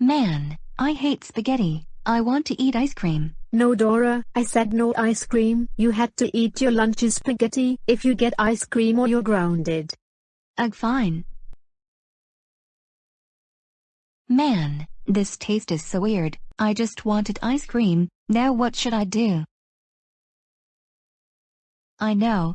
Man, I hate spaghetti. I want to eat ice cream. No Dora, I said no ice cream. You had to eat your lunch's spaghetti. If you get ice cream or you're grounded. Ugh fine. Man, this taste is so weird. I just wanted ice cream. Now what should I do? I know,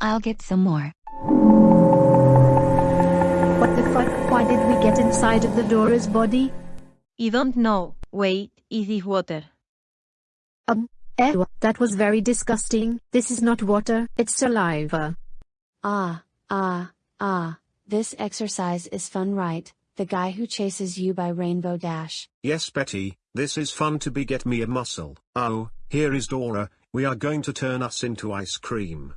I'll get some more. What the fuck? Why did we get inside of the Dora's body? You don't know. Wait, is this water? Um, ew, that was very disgusting. This is not water, it's saliva. Ah, ah, ah, this exercise is fun right, the guy who chases you by Rainbow Dash. Yes Betty, this is fun to be get me a muscle. Oh, here is Dora, we are going to turn us into ice cream.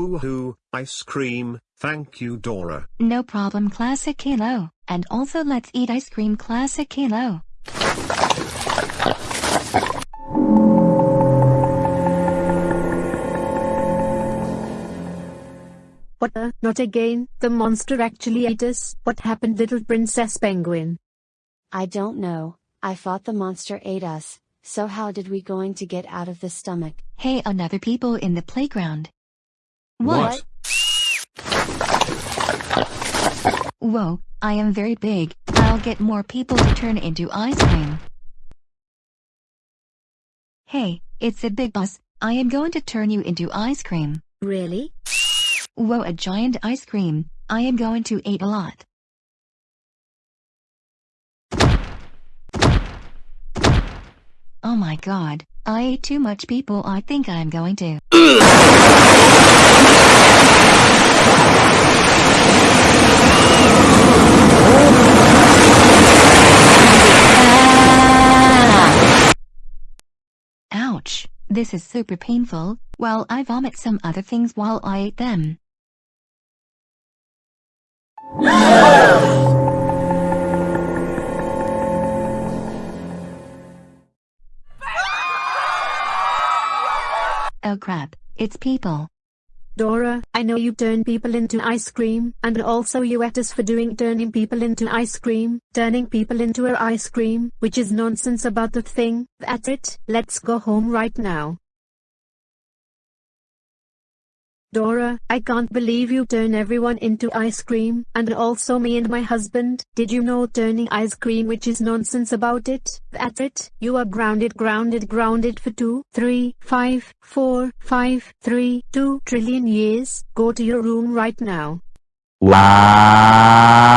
Woohoo, ice cream, thank you Dora. No problem Classic Caillou, and also let's eat ice cream Classic Caillou. What the? Not again, the monster actually ate us. What happened little princess penguin? I don't know, I thought the monster ate us, so how did we going to get out of the stomach? Hey another people in the playground. What? Whoa, I am very big, I'll get more people to turn into ice cream. Hey, it's a big boss, I am going to turn you into ice cream. Really? Whoa a giant ice cream, I am going to eat a lot. Oh my god, I ate too much people I think I'm going to. This is super painful, well I vomit some other things while I ate them. Oh crap, it's people. Dora, I know you turn people into ice cream, and also you at us for doing turning people into ice cream, turning people into a ice cream, which is nonsense about the thing. That's it, let's go home right now. Dora, I can't believe you turn everyone into ice cream, and also me and my husband. Did you know turning ice cream which is nonsense about it? That's it, you are grounded grounded grounded for two, three, five, four, five, three, two trillion years. Go to your room right now. Laugh.